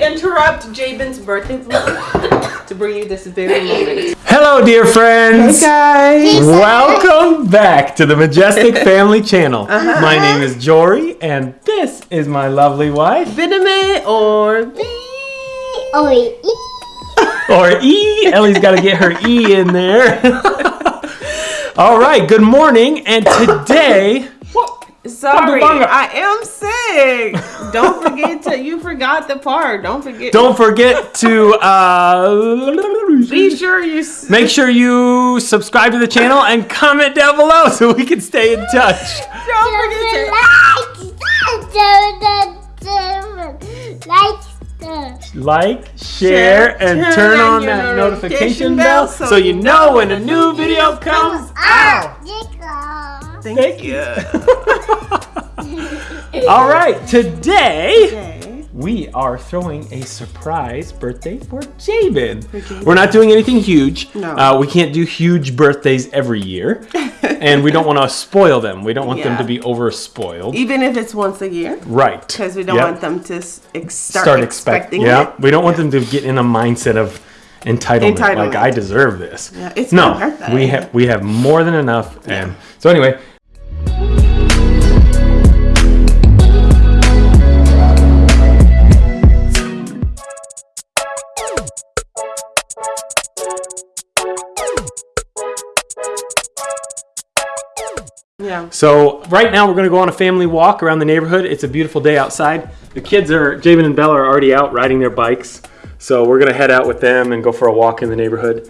interrupt Jabin's birthday vlog to bring you this very moment. Hello, dear friends. Hey guys. Welcome back to the Majestic Family Channel. Uh-huh. My name is Jory, and this is my lovely wife, Biname or Or E. or E. Ellie's got to get her E in there. All right, good morning, and today. Sorry, Bunga bunga. I am sick. Don't forget to you forgot the part. Don't forget. Don't forget to uh, be sure you. make sure you subscribe to the channel and comment down below so we can stay in touch. Don't forget to. like, like, share, and turn, on, your that notification notification bell bell so you know when a new video comes out. Thank you. All right, today Okay. we are throwing a surprise birthday for Jabin. We're not doing anything huge. No. Uh, we can't do huge birthdays every year, and we don't want to spoil them. We don't want them to be over spoiled. Even if it's once a year, Right. because we don't Yep. want them to ex- start, start expecting. expecting Yeah, it. we don't want them to get in a mindset of entitlement, like I deserve this. Yeah, it's no, my birthday. we have we have more than enough, and so anyway. Yeah. So right now we're gonna go on a family walk around the neighborhood. It's a beautiful day outside. The kids are, Javen and Bella are already out riding their bikes. So we're gonna head out with them and go for a walk in the neighborhood.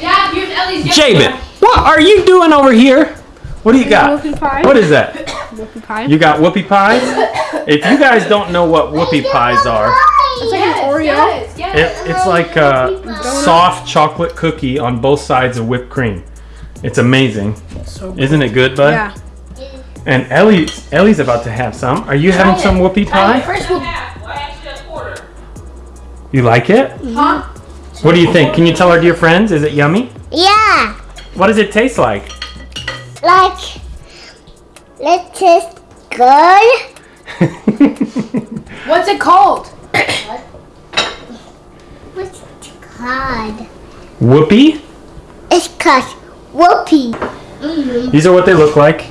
Dad, here's Ellie's gift. Javen, what are you doing over here? What do you got? Whoopie pie. What is that? Whoopie pie. You got whoopie pies? If you guys don't know what whoopie pies are, it's like an Oreo. it, Yes, yes. it's like uh, a soft chocolate cookie on both sides of whipped cream. It's amazing. Isn't it good, bud? Yeah. And Ellie, Ellie's about to have some. Are you having it. some whoopie Try it pie? first. We'll- You like it? Mm-hmm. Huh? What do you think? Can you tell our dear friends? Is it yummy? Yeah, What does it taste like? like let's just good. What's it called? What's it called? Whoopie? It's called whoopee. These are what they look like.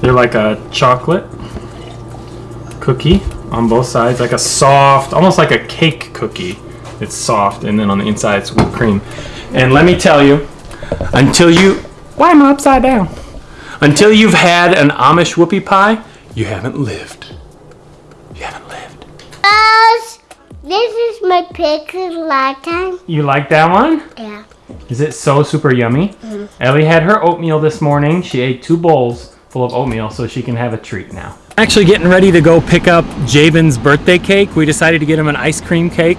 They're like a chocolate cookie on both sides, like a soft, almost like a cake cookie. It's soft, and then on the inside it's whipped cream. And let me tell you, until you, why am I upside down? Until you've had an Amish whoopie pie, you haven't lived. You haven't lived. Guys, this is my picture last time. You like that one? Yeah. Is it so super yummy? Ellie had her oatmeal this morning. She ate two bowls full of oatmeal so she can have a treat now. Actually getting ready to go pick up Javen's birthday cake. We decided to get him an ice cream cake.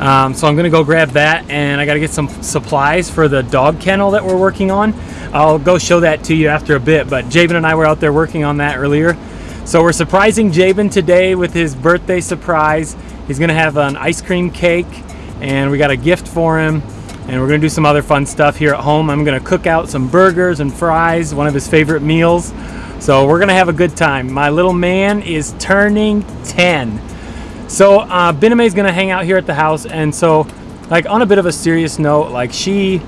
Um, so I'm gonna go grab that and I gotta get some supplies for the dog kennel that we're working on. I'll go show that to you after a bit, but Javen and I were out there working on that earlier. So we're surprising Javen today with his birthday surprise. He's gonna have an ice cream cake and we got a gift for him and we're gonna do some other fun stuff here at home. I'm gonna cook out some burgers and fries, one of his favorite meals. So we're gonna have a good time. My little man is turning 10. So uh, is gonna hang out here at the house, and so like on a bit of a serious note, like she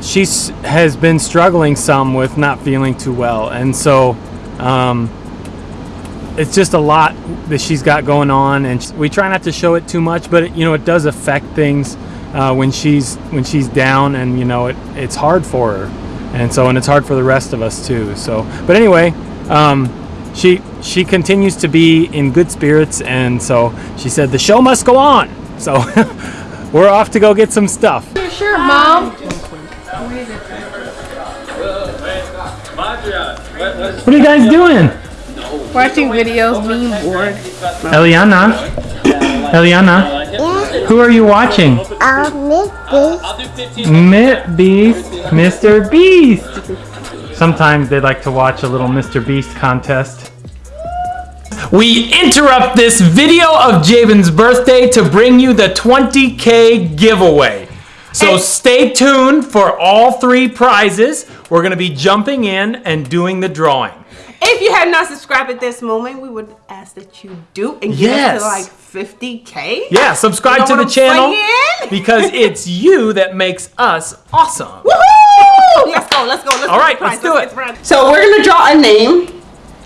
she has been struggling some with not feeling too well, and so um, it's just a lot that she's got going on, and we try not to show it too much, but it, you know it does affect things uh, when she's when she's down, and you know it it's hard for her, and so and it's hard for the rest of us too. So, but anyway, um, she she continues to be in good spirits, and so she said the show must go on. So we're off to go get some stuff. Sure, Mom. What are you guys doing? Watching videos, being bored. Eliana? Eliana? Who are you watching? I'll miss. Beast, Mr. Beast. Sometimes they like to watch a little Mr. Beast contest. We interrupt this video of Javen's birthday to bring you the 20k giveaway. So stay tuned for all three prizes. We're gonna be jumping in and doing the drawing. If you have not subscribed at this moment, we would ask that you do and get Yes. us to like 50k. Yeah, subscribe to the channel because it's you that makes us awesome. Woohoo! Let's go, let's go, let's All go. right, Get let's do get it. surprised. So we're gonna draw a name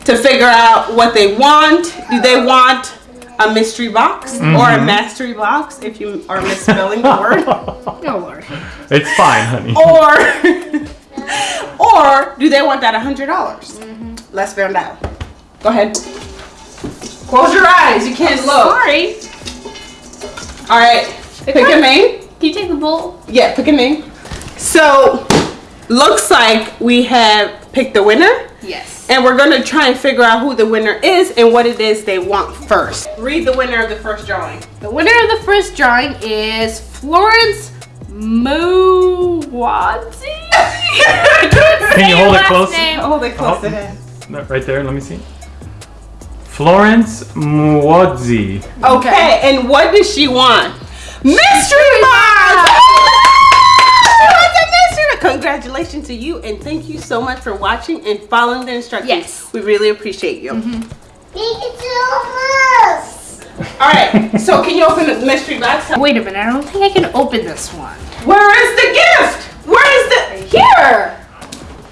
to figure out what they want. Do they want a mystery box or Mm-hmm. a mastery box if you are misspelling the word? Oh Lord. It's fine, honey. or or do they want that hundred dollars? Let's find out. Go ahead. Close your eyes. You can't look. Sorry. All right. Pick a name. Can you take the bowl? Yeah, pick a name. So looks like we have picked the winner. Yes. And we're gonna try and figure out who the winner is and what it is they want first. Read the winner of the first drawing. The winner of the first drawing is Florence Muwadzi. Can you hold it close? Hold it close Oh. To. Right there, let me see. Florence Muodzi. Okay, and what does she want? Mystery box! She wants a mystery! Congratulations to you and thank you so much for watching and following the instructions. Yes. We really appreciate you. Mm-hmm. Thank you so much. Alright, so can you open the mystery box? Wait a minute, I don't think I can open this one. Where is the gift? Where is the Here!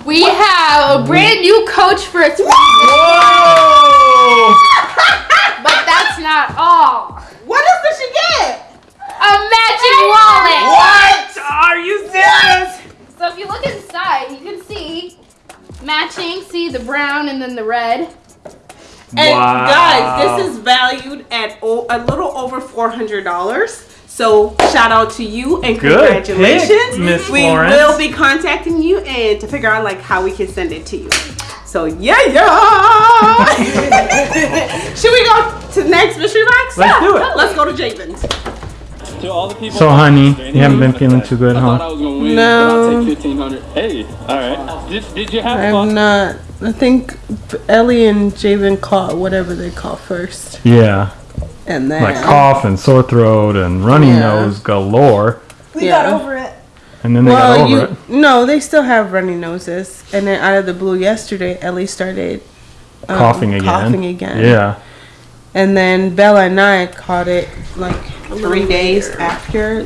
We have a brand new coach for its Whoa! but that's not all. What else did she get? A matching wallet! What? Are you serious? So if you look inside, you can see matching, see the brown and then the red. And Wow. guys, this is valued at a little over four hundred dollars. So shout out to you and Good congratulations, pick, Miss We will be contacting you and to figure out like how we can send it to you. So yeah, yeah. Should we go to the next mystery box? Let's do it. Let's go to Jabin's. To all the people So, honey, you haven't been feeling too good, I thought I huh? was win, No. I'll take fifteen hundred. Hey, all right. Did, did you have I fun? not. I think Ellie and Jabin caught whatever they caught first, Yeah, and then like cough and sore throat and runny Yeah. nose galore. we got over it. And then they got over you, it. no, they still have runny noses. And then out of the blue yesterday, Ellie started um, Coughing again. Coughing again. Yeah. And then Bella and I caught it like three days after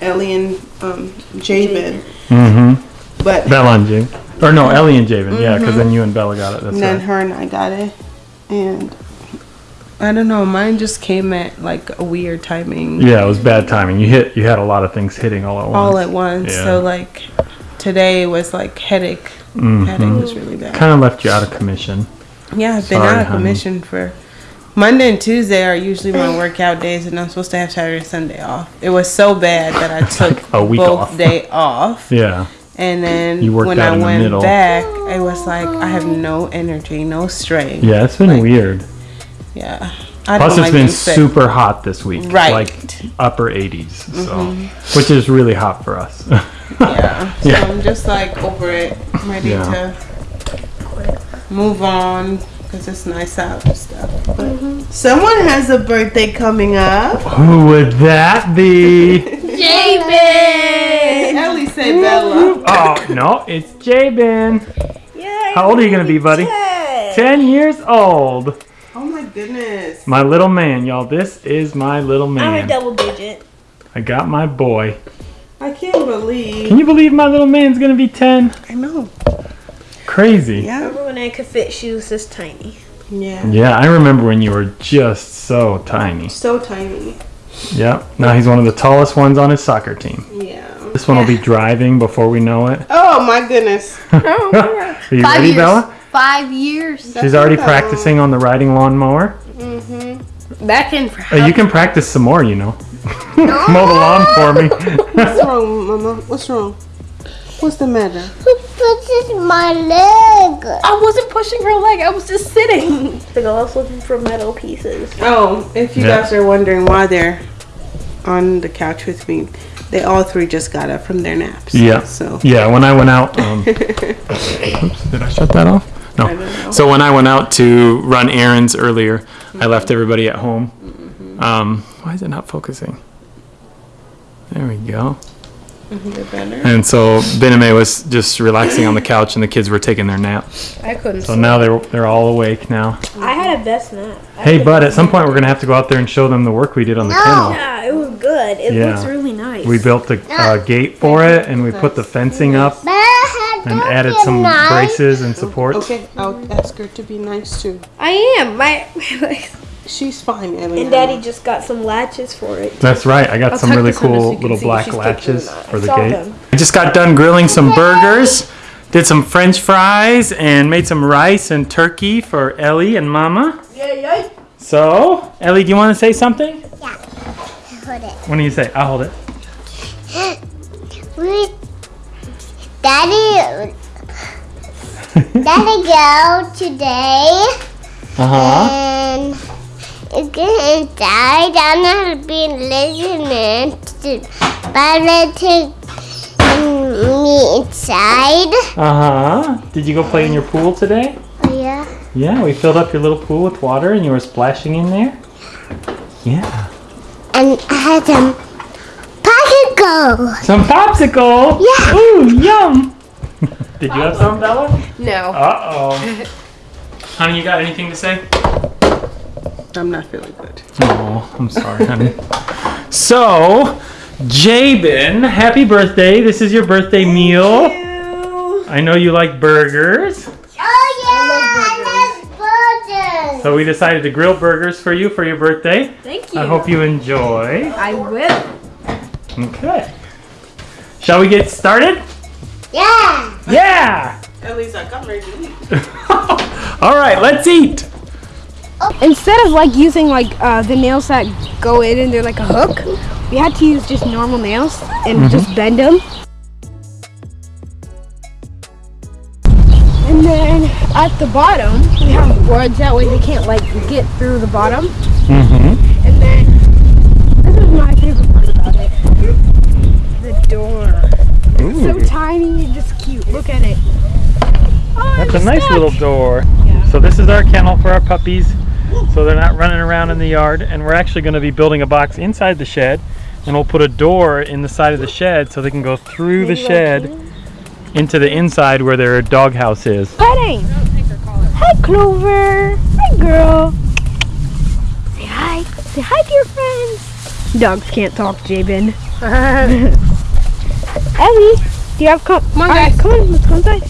Ellie and um, Jabin. Mm-hmm. But Bella and Javen. Or no, Ellie and Javen. Yeah, because then you and Bella got it. That's and then right. her and I got it. And I don't know, mine just came at like a weird timing. Yeah, it was bad timing. You hit. You had a lot of things hitting all at once. All at once. Yeah. So like today was like headache. Mhm. Headache was really bad. Kind of left you out of commission. Yeah, I've been Sorry, out of honey. commission for Monday and Tuesday are usually my workout days, and I'm supposed to have Saturday and Sunday off. It was so bad that I took a week both off. day off, Yeah. and then You when I went middle. back, it was like I have no energy, no strength. Yeah, it's been Like, weird. Yeah, I Plus, don't it's like been being super hot this week. Right. Like upper 80s. So, mm-hmm. which is really hot for us. Yeah, so Yeah. I'm just like over it, ready Yeah. to move on because it's nice out and stuff. But mm-hmm. someone has a birthday coming up. Who would that be? Jabin! Ellie said Bella. oh, no, it's Jabin. Yeah. How old are you going to be, buddy? 10 years old. My goodness. My little man, y'all. This is my little man. I'm a double digit. I got my boy. I can't believe. Can you believe my little man's going to be 10? I know. Crazy. Yeah. Remember when I could fit shoes this tiny? Yeah. Yeah, I remember when you were just so tiny. So tiny. Yep. Now he's one of the tallest ones on his soccer team. Yeah. This one will be driving before we know it. Oh my goodness. oh my Are you Five ready, years. Bella? Five years. She's already practicing on the riding lawnmower. Mm-hmm. Back in for Uh, you can practice some more, you know. Mow the lawn for me. What's wrong, Mama? What's wrong? What's the matter? Who pushes my leg? I wasn't pushing her leg, I was just sitting. The girl's looking for metal pieces. Oh, if you Yeah. guys are wondering why they're on the couch with me, they all three just got up from their naps. Yeah. So. Yeah, when I went out. Um, oops, did I shut that off? I don't No. So when I went out to run errands earlier, I left everybody at home. Um, why is it not focusing? There we go. You're better. And so Bename was just relaxing on the couch, and the kids were taking their nap. I couldn't. So now they're they're all awake now. I had a best nap. Hey, bud, at some point we're gonna have to go out there and show them the work we did on the kennel. Yeah, it was good. It Yeah. looks really nice. We built the uh, gate for it, and we put the fencing up But I and added some nice. braces and supports. Okay, I'll ask her to be nice too. I am. My She's fine, Ellie. and Daddy just got some latches for it. That's right. I got some really this so cool little black latches for the gate. them. I just got done grilling some burgers, did some French fries, and made some rice and turkey for Ellie and Mama. Yeah, yeah. So, Ellie, do you want to say something? Yeah. Hold it. What do you say? I'll hold it. Daddy go today Uh huh. and it's getting inside. I'm not being listening to take me inside. Uh huh. Did you go play in your pool today? Yeah. Yeah, we filled up your little pool with water and you were splashing in there. Yeah. And I had some popsicle. Some popsicle. Yeah. Ooh, yum. Did you have some, Bella? No. Uh oh. Honey, you got anything to say? I'm not feeling good. Oh, I'm sorry, honey. So, Jabin, happy birthday. This is your birthday meal. You. I know you like burgers. Oh, yeah. I love burgers. So we decided to grill burgers for you for your birthday. Thank you. I hope you enjoy. I will. Okay. Shall we get started? Yeah. Yeah! Ellie's like, I got ready to eat. All right, let's eat. Instead of like using like uh, the nails that go in and they're like a hook, we had to use just normal nails and just bend them. And then at the bottom, we have boards that way they can't like get through the bottom. Mm-hmm. And then this is my favorite part about it. The door. It's so tiny and just cute. Look at it. Oh, That's I'm a nice stuck. little door. Yeah. So this is our kennel for our puppies, so they're not running around in the yard. And we're actually going to be building a box inside the shed, and we'll put a door in the side of the shed so they can go through the shed into the inside where their doghouse is. Petting. Hi, Clover. Hi, girl. Say hi. Say hi to your friends. Dogs can't talk, Jabin. Ellie, do you have come? Come on, guys. Come on, let's go inside.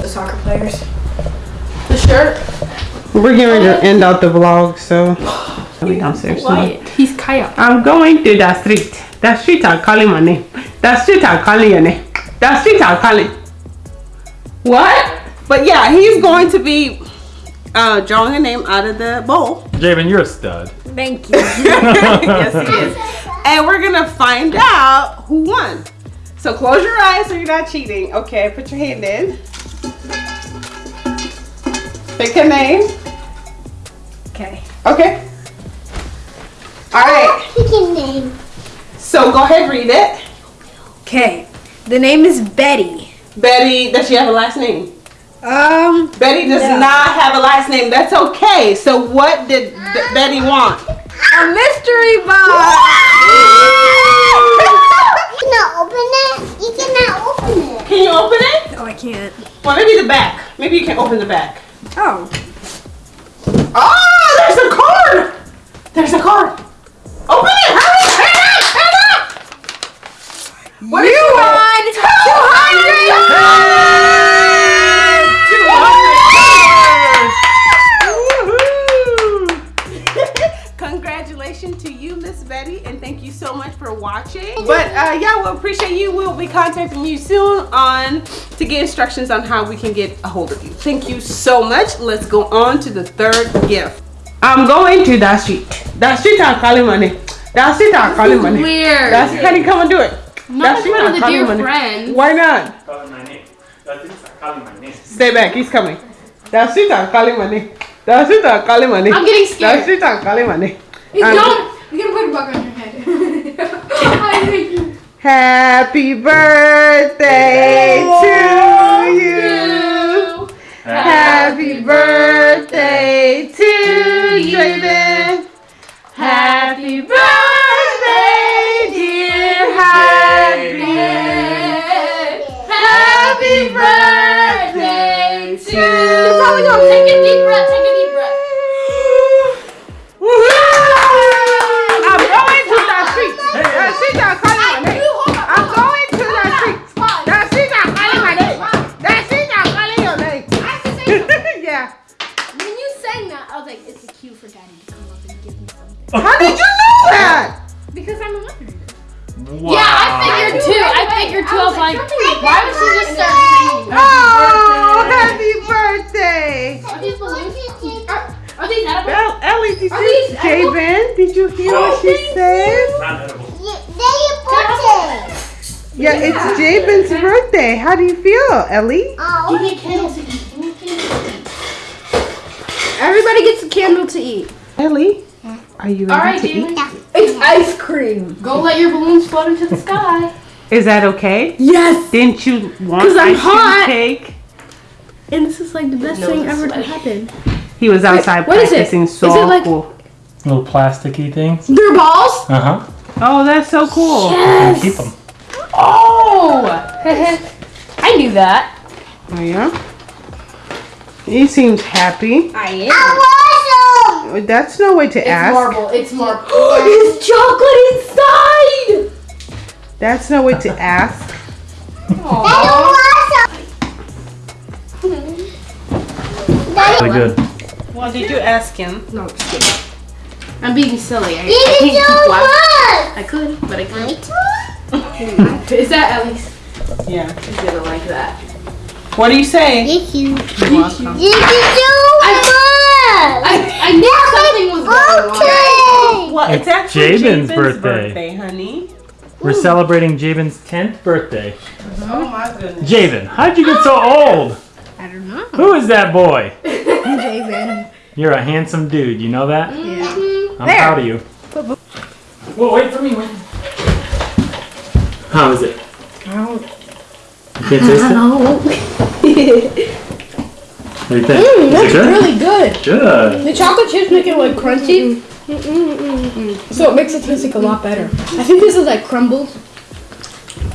The soccer players. The shirt. We're getting ready to end out the vlog, so. We downstairs. Quiet. He's Kaya. I'm going to the street. The street are calling my name. The street are calling your name. The street are calling. What? But yeah, he's going to be uh, drawing a name out of the bowl. Javen, you're a stud. Thank you. yes, he is. And we're gonna find out who won. So close your eyes so you're not cheating. Okay, put your hand in. Pick a name. Okay. Okay. All right. Pick a name. So go ahead, read it. Okay. The name is Betty. Betty, does she have a last name? Um. Betty does No. not have a last name. That's okay. So what did B- Betty want? A mystery box. You cannot open it. You cannot open it. Can you open it? Oh, I can't. Well, maybe the back. Maybe you can open the back. Oh. Oh, there's a card. There's a card. Open it. Hurry, hurry hurry. What you won 200 you so much for watching. But uh, yeah, we'll appreciate you. We'll be contacting you soon on to get instructions on how we can get a hold of you. Thank you so much. Let's go on to the third gift. I'm going to that street. That street I'm calling money. That street I'm calling money. Weird. That's honey, come and do it. Not That in front of the calling dear money. friend. Why not? Calling my name. calling my name. Stay back, he's coming. That street I'm calling money. That street are calling money. I'm getting scared. That scared. I'm calling money. You Um, don't. You're gonna put a bug on your head. I think you- Happy birthday to you. Happy birthday to you, for daddy to come up and give me something. How did you know that? Because I'm a mother. Wow. Yeah, I figured too. I figured too. I was like, why would she just start singing? Oh, happy birthday. Are these balloons? Are, are these edible? Well, Ellie, did Are you, these edible? Javen, did you hear what she oh, said? Not edible. Yeah, it's Javen's birthday. How do you feel, Ellie? Give me a candle to eat. Give me a candle to eat. Everybody gets a candle to eat. Ellie, are you ready All right, to eat? Javen. It's ice cream. Go let your balloons float into the sky. Is that okay? Yes. Didn't you want 'Cause I'm ice cream hot. cake? And this is like the best No, thing it's ever to happen. He was outside what is it? practicing Is so it like- cool. Little plasticky things. They're balls. Uh huh. Oh, that's so cool. And keep them. Oh! I knew that. Oh, yeah? He seems happy. I am. That's no way to It's ask. marble. It's marble. It's chocolate inside. That's no way to ask. Really good. Well, did you ask him? No, just kidding. I'm being silly. I, I can't keep laughing. I could, but I can't. Is that Ellie's? Yeah. She's gonna like that. What do you say? Thank you. You're welcome. This is so. I, I knew something was going on. Okay. Well, it's It's actually Javen's Javen's, birthday. birthday. honey. We're celebrating Javen's 10th birthday. Oh my goodness. Javen, how'd you get so ah! old? I don't know. Who is that boy? Javen. You're a handsome dude. You know that? Mm-hmm. Yeah. I'm proud of you. Whoa, wait for me. Wait. How is it? I don't You can't taste it? know. What do you think? Mm, that's good? really good. Good. The chocolate chips make it like crunchy. So it makes it taste like a lot better. I think this is like crumbled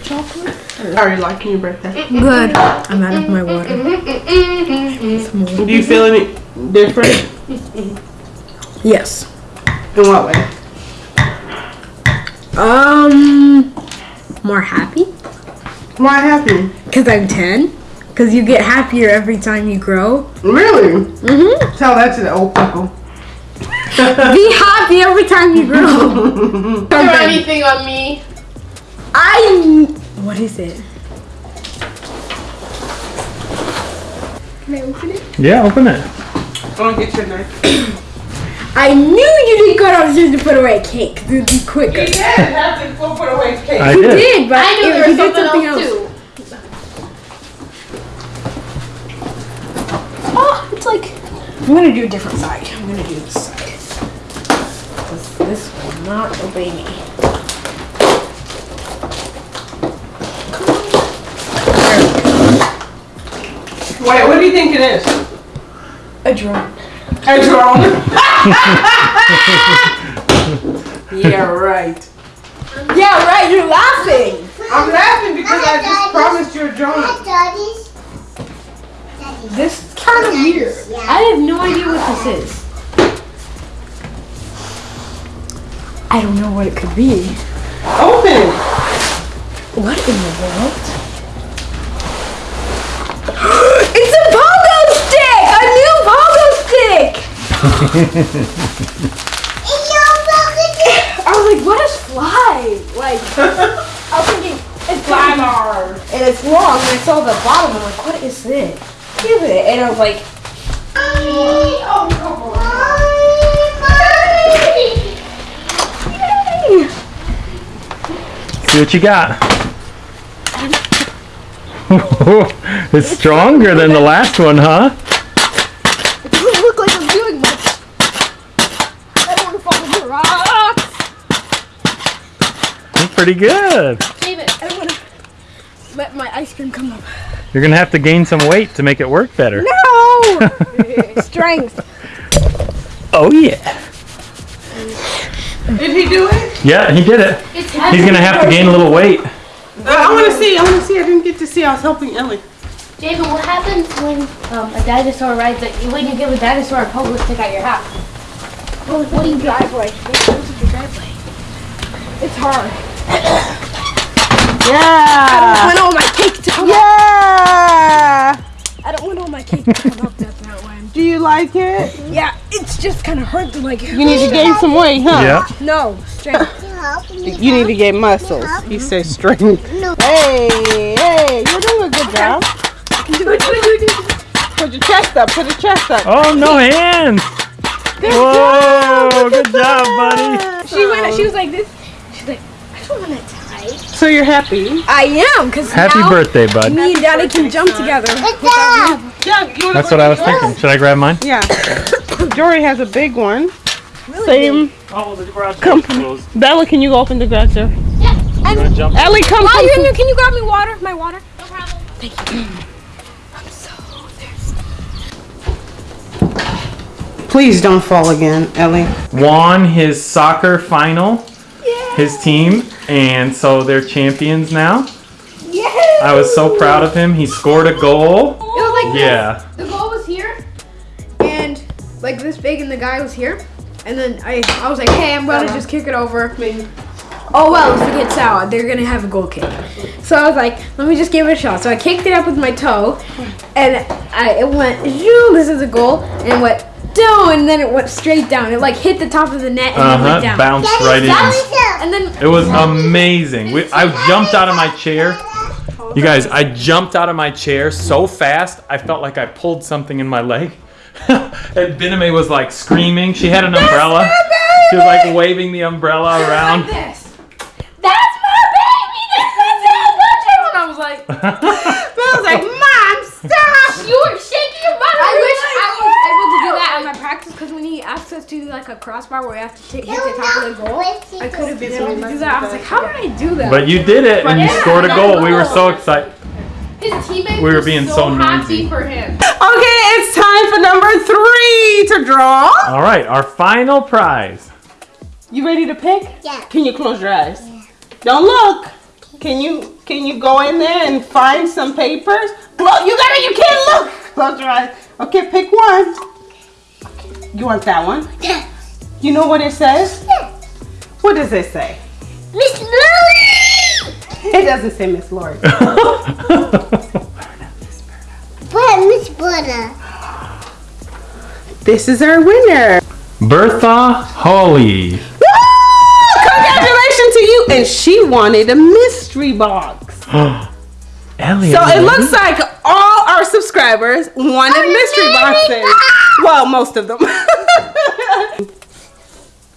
chocolate. Are you liking your birthday? Good. I'm out of my water. Do you feel any different? Yes. In what way? Um, more happy More happy. because I'm 10. Because you get happier every time you grow. Really? Mm-hmm. Tell that to the old people. Be happy every time you grow. Throw anything on me. I. What is it? Can I open it? Yeah, open it. Go and get your knife. I knew you didn't cut off just to put away a cake. 'cause It'd be quicker. He did have to go put away cake. I You did. did, but I knew it- there he was did something, else, too. Oh, it's like. I'm gonna do a different side. I'm gonna do this side. 'Cause This will not obey me. Wait, what do you think it is? A drone. A drone. yeah, right. Yeah, right. You're laughing. I'm laughing because I just promised you a drone. Daddy's. This is kind of weird. I have no idea what this is. I don't know what it could be. Open. What in the world? it's a pogo stick! A new pogo stick! I was like, what is fly? Like, I was thinking, it's Flybar. And it's long, and I saw the bottom, I'm like, what is this? Give it. And I was like, yay! See what you got. it's stronger than the last one, huh? It doesn't look like I'm doing much. I don't want to fall into rocks. It's pretty good. David, I don't want to let my ice cream come up. You're gonna have to gain some weight to make it work better. No! Strength. Oh yeah. Did he do it? Yeah, he did it. It's He's gonna have to gain a little weight. Uh, I want to see. I want to see. I didn't get to see. I was helping Ellie. David, what happens when um, a dinosaur rides? Like, when you give a dinosaur a pogo stick at your house? What, do you driveway? what do you driveway? driveway? It's hard. Yeah. I don't want all my cake to come up. Yeah. I don't want all my cake to come up that, that way. Do you like it? Yeah, it's just kind of hard to like. You need to gain some weight, huh? Yeah. No, strength. You need to gain muscles. He says strength. Hey, hey, you're doing a good job. Put your chest up. Put your chest up. Oh, no hands. Good Whoa, good job, buddy. she went. She was like this. She's like, I don't want it tight. So you're happy? I am, cause Happy now birthday, bud. me and Daddy can jump together. Yeah. You wanna That's what I was thinking. Should I grab mine? Yeah. Jory has a big one. Same. Oh, the garage Company. Bella, can you open the garage door? Wanna jump? Ellie, come. While come, you're in there, can you grab me water? My water. No problem. Thank you. I'm so thirsty. Please don't fall again, Ellie. Won his soccer final. His team, and so they're champions now. I was so proud of him. He scored a goal. It was like Yeah. the goal was here, and like this big, and the guy was here. And then I, I was like, hey, I'm gonna just kick it over. Oh well, if it gets out, they're gonna have a goal kick. So I was like, let me just give it a shot. So I kicked it up with my toe, and I it went. This is a goal, and it went and then it went straight down. It like hit the top of the net and Uh then went down. Bounced right in. And then It was amazing. We, I jumped out of my chair. You guys, I jumped out of my chair so fast, I felt like I pulled something in my leg. and Biname was like screaming. She had an umbrella. She was like waving the umbrella around. this. That's my baby. This is it. And I was like. Bella's like, Mom, stop. You were shaking your butt. I wish I was able to do that at my practice because when he asked us to do like a crossbar where we have to take, hit the top of the goal, I could have been able to do that. I was like, how did I do that? But you did it and you Yeah, scored a goal. We were so excited. His teammates We were being so happy noisy. for him. Okay, it's time for number three to draw. All right, our final prize. You ready to pick? Yeah. Can you close your eyes? Yeah. Don't look. Can you can you go in there and find some papers? Well, you gotta. You can't look. Close your eyes. Okay, pick one. You want that one? Yeah. You know what it says? Yeah. What does it say? Miss Lori! It doesn't say Miss Lori. But Miss Butter. this is our winner. Bertha Holly. Woo! Congratulations to you. And she wanted a mystery box. Elliot. So it looks like all our subscribers wanted mystery boxes. Well, most of them.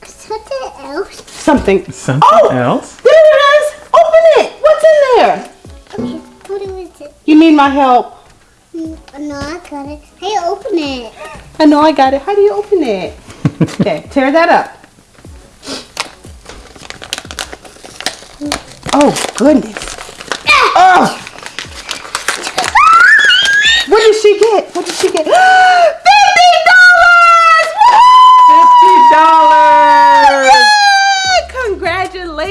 Something else. Something. Something Oh! else? There it is. Open it. What's in there? Okay, what is it? You need my help. Mm, No, I got it. Hey, open it. I know I got it. How do you open it? okay, tear that up. Oh, goodness. Oh. What did she get? What did she get? Fifty dollars! Fifty dollars!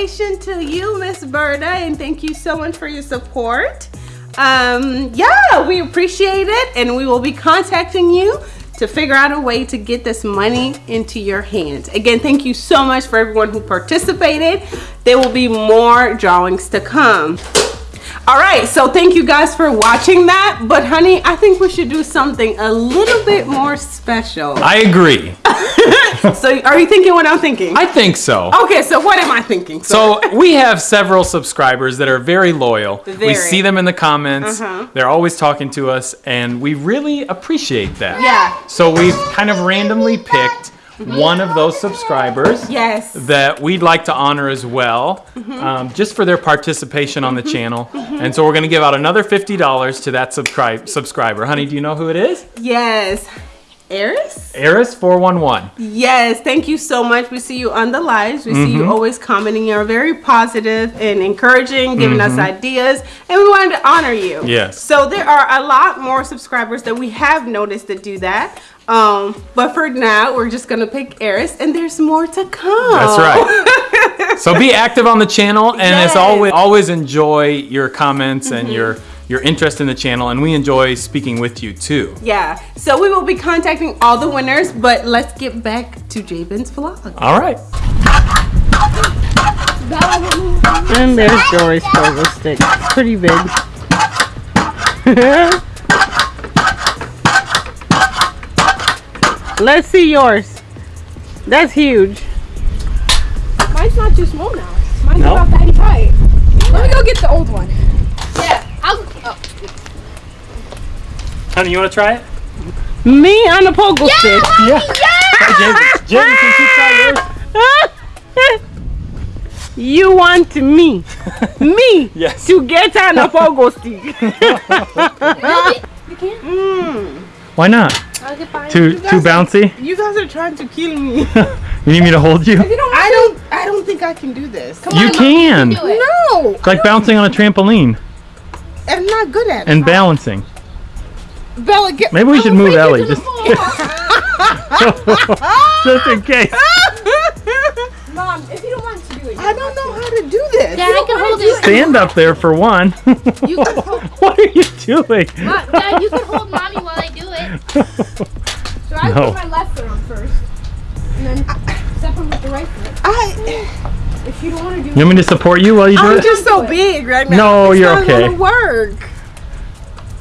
Congratulations to you, Miss Berta, and thank you so much for your support. Um, yeah, we appreciate it, and we will be contacting you to figure out a way to get this money into your hands. Again, thank you so much for everyone who participated. There will be more drawings to come. All right, so thank you guys for watching that. But honey, I think we should do something a little bit more special. I agree. So are you thinking what I'm thinking? I think so. Okay, so what am I thinking? So we have several subscribers that are very loyal. We see them in the comments. Uh-huh. They're always talking to us, and we really appreciate that. Yeah. So we've kind of randomly picked one of those subscribers yes. that we'd like to honor as well, Mm-hmm. um, just for their participation on the channel. And so we're going to give out another $50 to that subscribe subscriber. Honey, do you know who it is? Yes. Eris? Eris411. Yes, thank you so much. We see you on the lives. We see you mm-hmm. always commenting. You're very positive and encouraging, giving us mm-hmm. ideas, and we wanted to honor you. Yes. So there are a lot more subscribers that we have noticed that do that. Um, but for now, we're just gonna pick Eris, and there's more to come. That's right. So be active on the channel, and as always, always enjoy your comments and mm-hmm. your your interest in the channel, and we enjoy speaking with you too. Yeah. So we will be contacting all the winners, but let's get back to Jabin's vlog. All right. And there's Dory's pogo stick. It's pretty big. Let's see yours. That's huge. Mine's not too small now. Mine's No? about that height. Let me go get the old one. Yeah. I'll, oh. Honey, you want to try it? Me on a pogo stick. Yeah. Jaden, Jaden, can you try yours? You want me, me, Yes. to get on a pogo stick. Mm. Why not? I'll get by. Too too bouncy? You guys are trying to kill me. You need me to hold you? I don't. I don't think I can do this. Come You can. Do. No, It's like bouncing on a trampoline I'm not good at it. and balancing. Bella, get. Maybe we should move Ellie just just in case. Mom, if you don't want to do it. I don't know how to do this. Dad, I can hold it. Stand up there for one. You can hold, what are you doing? Mom, Dad, you can hold mommy while I do it. So I No. put my left foot on first. And then step on with the right foot. I, If you don't want to do You want me to support you while you do I'm it? just so big right now. No, It's you're not okay. Gonna work.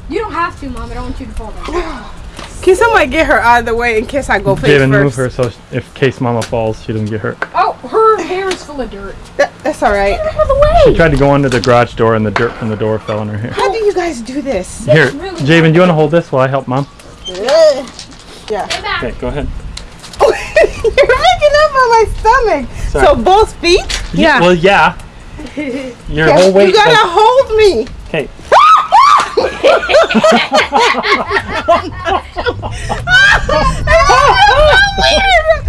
You don't have to, Mom. I don't want you to fall down. Can somebody get her out of the way in case I go face Jaden, move her so if case mama falls, she doesn't get hurt. Oh, her hair is full of dirt. That, that's all right. Get out of the way. She tried to go under the garage door and the dirt from the door fell in her hair. How do you guys do this? Here, really Javen, do you want to hold this while I help mom? yeah. Stay. Okay, go ahead. You're making up on my stomach. Sorry. So both feet? Yeah. Well, yeah. Your whole weight. you gotta goes- hold me. Okay.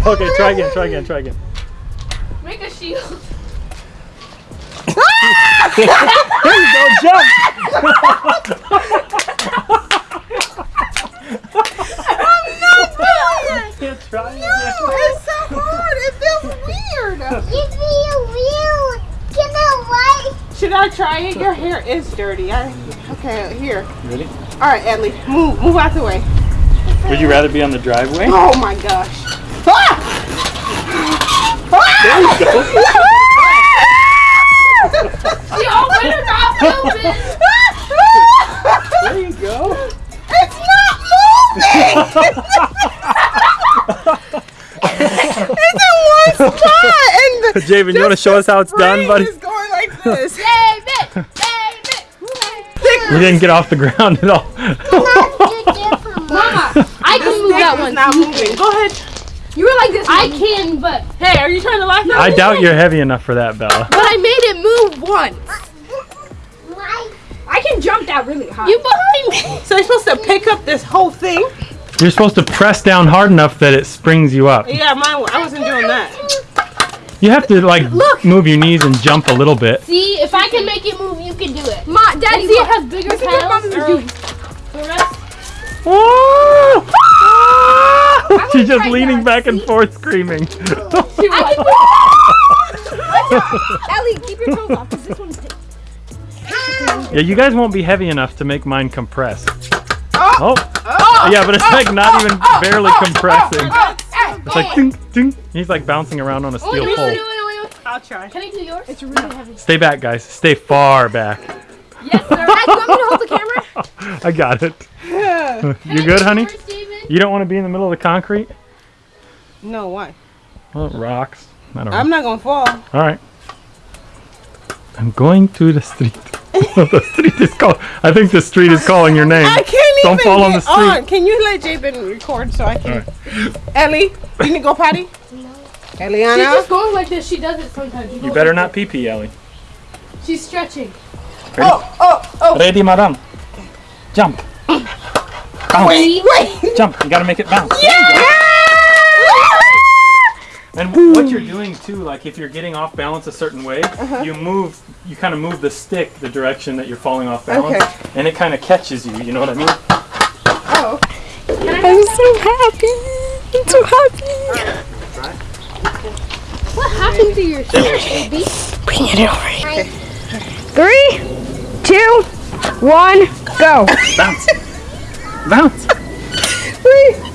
Okay, try again, try again, try again. Make a shield. There you go, jump! Yeah, try again. It's so hard. It feels weird. Give me a wheel. Can I ride? Should I try it? Your hair is dirty. I, okay, here. Ready? All right, Ellie, move, move out the way. Would you rather be on the driveway? Oh my gosh. Ah! There you go. She opened her mouth open. There you go. It's not moving. it's in one spot, and the Javen, you want to show us how it's done, buddy? is going like this. David. David. You didn't get off the ground at all. Mama, I can move that one. not moving. Go ahead. You were like this. I Mom. can, but Hey, are you trying to laugh at I me? doubt you're heavy enough for that, Bella. But I made it move once. I can jump that really high. you behind me. So you're supposed to pick up this whole thing? You're supposed to press down hard enough that it springs you up. Yeah, mine. I wasn't doing that. You have to like move your knees and jump a little bit. See, if I can make it move, you can do it. Ma, Daddy, And see, it has bigger This is what pedals. Mommy's or- the rest- She's just leaning that. back and forth screaming. Ellie, keep your toes off, because this one's yeah, you guys won't be heavy enough to make mine compress. Oh. Oh. Yeah, but it's like not even barely compressing. It's like ding, ding. He's like bouncing around on a Wait, steel wait, pole. wait, wait, wait, wait. I'll try. Can I do yours? It's really heavy. Stay back, guys. Stay far back. Yes, sir. Dad, you want me to hold the camera? I got it. Yeah. You good, honey? Yours, You don't want to be in the middle of the concrete? No, why? Well, it rocks. I don't I'm not gonna fall. All right. I'm going to the street. the street is call. I think the street is calling your name. I can't Don't even fall on get the street. on. Can you let Jabin record so I can? Ellie, you need to go potty? No. Eliana. She's just going like this. She does it sometimes. You better not pee pee, Ellie. She's stretching. Oh, oh, oh. Ready, madam? Jump. Bounce. Wait, wait. Jump. You gotta make it bounce. There you go. And what you're doing too, like if you're getting off balance a certain way, Uh-huh. you move, you kind of move the stick the direction that you're falling off balance, Okay. and it kind of catches you. You know what I mean? Oh. I'm so happy. I'm so happy. What happened to your shirt, baby? Bring it over here. Three, two, one, go. Bounce. Bounce.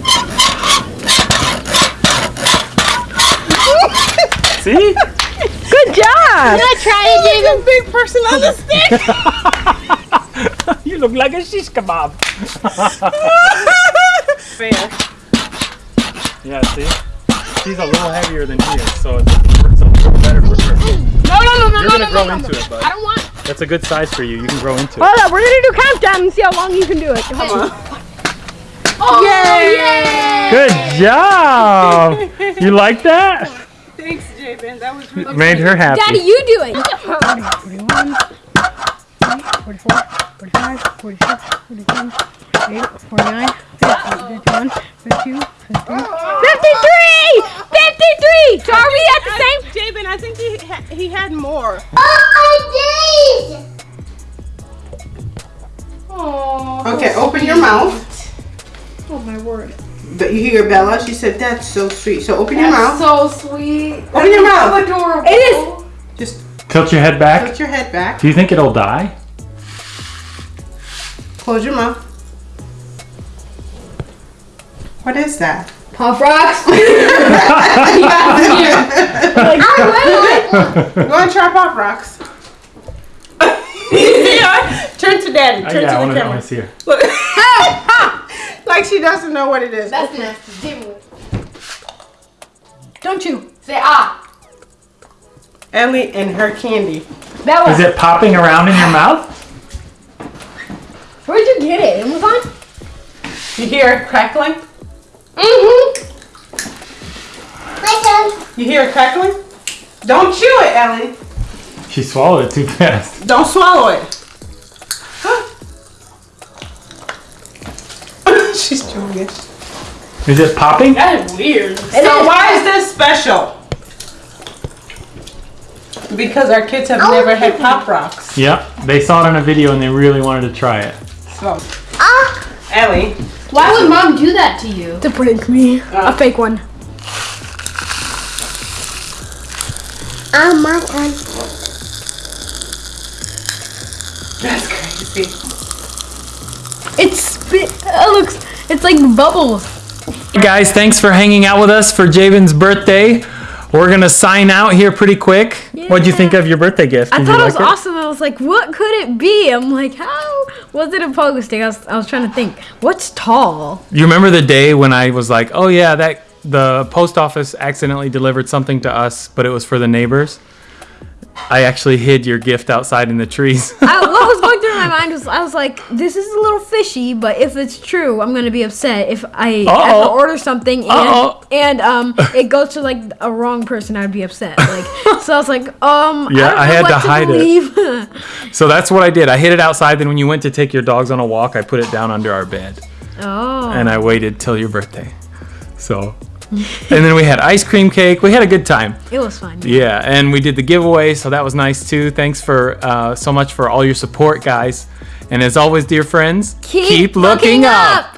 See? Good job. I tried it, Javen. Big person on the stick. you look like a shish kebab. Fair. Yeah, see? She's a little heavier than he is, so it's, it's a little better for her. No, no, no, no, You're no, gonna no, grow no, into no. it, bud. I don't want. That's a good size for you. You can grow into it. Hold up, we're gonna do countdown and see how long you can do it. Oh Yay! Good job! You like that? Thanks, Javen. That was really Made her happy. Daddy, you do it. 41, 44, 45, 46, 47, 48, 49, 50, 51, 52, 53. 53! 53! So are we at the same? Javen, I think he ha- he had more. Oh, I did. Oh. Okay, open your mouth. Oh my word. But you hear Bella? She said that's so sweet. So open your mouth. So sweet. Open your mouth. Adorable. It is. Just Tilt your head back. Tilt your head back. Do you think it'll die? Close your mouth. What is that? Pop rocks. I You want to try Pop Rocks? Yeah. Turn to Daddy. Oh, Turn yeah, I to want the to camera. see her. Look. like she doesn't know what it is. That's nasty. Give. Don't you? Say ah. Ellie and her candy. That Is was. Is it popping around in your mouth? Where'd you get it? Amazon? You hear it crackling? Mm-hmm. My turn. You hear it crackling? Don't chew it, Ellie. She swallowed it too fast. Don't swallow it. She's chewing it. Is it popping? That is weird. so is. why is this special? Because our kids have Oh, never had Pop Rocks. Yep. They saw it on a video and they really wanted to try it. So, Ah, Ellie, Why would mom do that to you? To prank me. A fake one. ah, my turn. That's crazy. It's. It looks. It's like bubbles. Hey guys, thanks for hanging out with us for Javen's birthday. We're gonna sign out here pretty quick. What'd you think of your birthday gift? I thought you it was like awesome. I was like, what could it be? I'm like, how was it a pogo stick? I was, I was trying to think, what's tall? You remember the day when I was like, "Oh yeah, that the post office accidentally delivered something to us, but it was for the neighbors." I actually hid your gift outside in the trees. I, what was going through my mind was, I was like, this is a little fishy, but if it's true, I'm gonna be upset if I Uh-oh. ever order something and Uh-oh. and um it goes to like a wrong person, I'd be upset. Like, so I was like, um, Yeah, I, I had what to hide it. believe. so that's what I did. I hid it outside. Then when you went to take your dogs on a walk, I put it down under our bed, oh, and I waited till your birthday. So, and then we had ice cream cake. We had a good time. it was fun. Yeah, and we did the giveaway, so that was nice too. Thanks for uh, so much for all your support, guys. And as always, dear friends, Keep looking up.